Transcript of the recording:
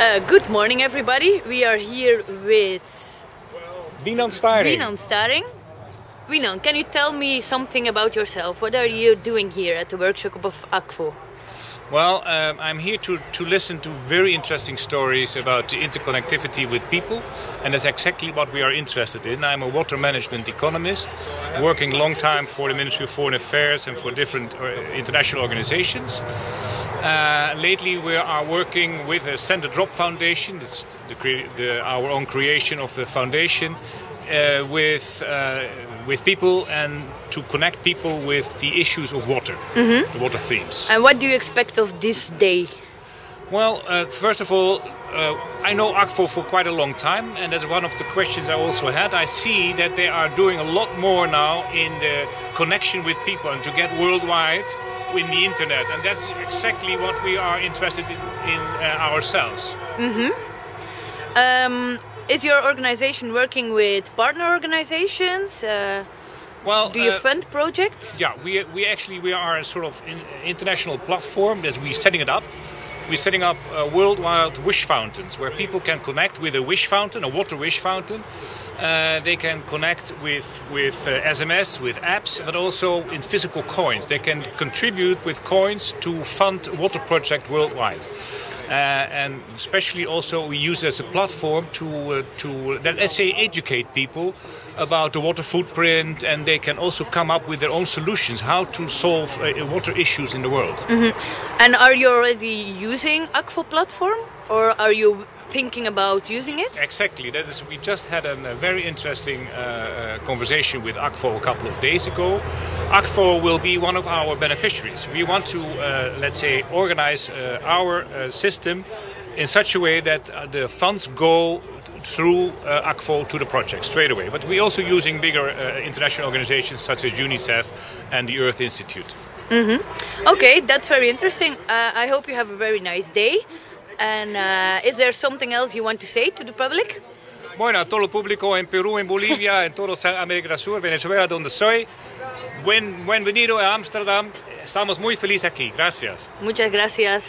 Uh, good morning, everybody. We are here with Winan Staring. Winan Staring. Can you tell me something about yourself? What are you doing here at the workshop of Akvo? Well, um, I'm here to, to listen to very interesting stories about the interconnectivity with people, and that's exactly what we are interested in. I'm a water management economist, working long time for the Ministry of Foreign Affairs and for different uh, international organizations. Uh, lately, we are working with a Send a Drop Foundation, it's the, the, our own creation of the foundation, uh, with uh, with people and to connect people with the issues of water, mm-hmm. the water themes. And what do you expect of this day? Well, uh, first of all, uh, I know Akvo for quite a long time, and that's one of the questions I also had. I see that they are doing a lot more now in the connection with people and to get worldwide in the internet, and that's exactly what we are interested in, in uh, ourselves. Mm-hmm. Um, is your organization working with partner organizations? Uh, well, do you uh, fund projects? Yeah, we, we actually we are a sort of in, international platform that we're setting it up. We're setting up uh, worldwide wish fountains where people can connect with a wish fountain, a water wish fountain. Uh, they can connect with with uh, SMS, with apps, but also in physical coins. They can contribute with coins to fund water project worldwide. Uh, and especially also we use as a platform to uh, to let's say educate people about the water footprint, and they can also come up with their own solutions how to solve uh, water issues in the world. Mm-hmm. And are you already using Akvo platform, or are you thinking about using it? Exactly. That is. We just had a, a very interesting uh, conversation with Akvo a couple of days ago. Akvo will be one of our beneficiaries. We want to, uh, let's say, organize uh, our uh, system in such a way that uh, the funds go through uh, Akvo to the project straight away. But we're also using bigger international organizations such as UNICEF and the Earth Institute. Mm-hmm. Okay, that's very interesting. I hope you have a very nice day. And uh, is there something else you want to say to the public? Bueno, a todo el público en Perú, en Bolivia, en toda América del Sur, Venezuela, donde soy. Buen, bienvenido a Ámsterdam. Estamos muy felices aquí. Gracias. Muchas gracias.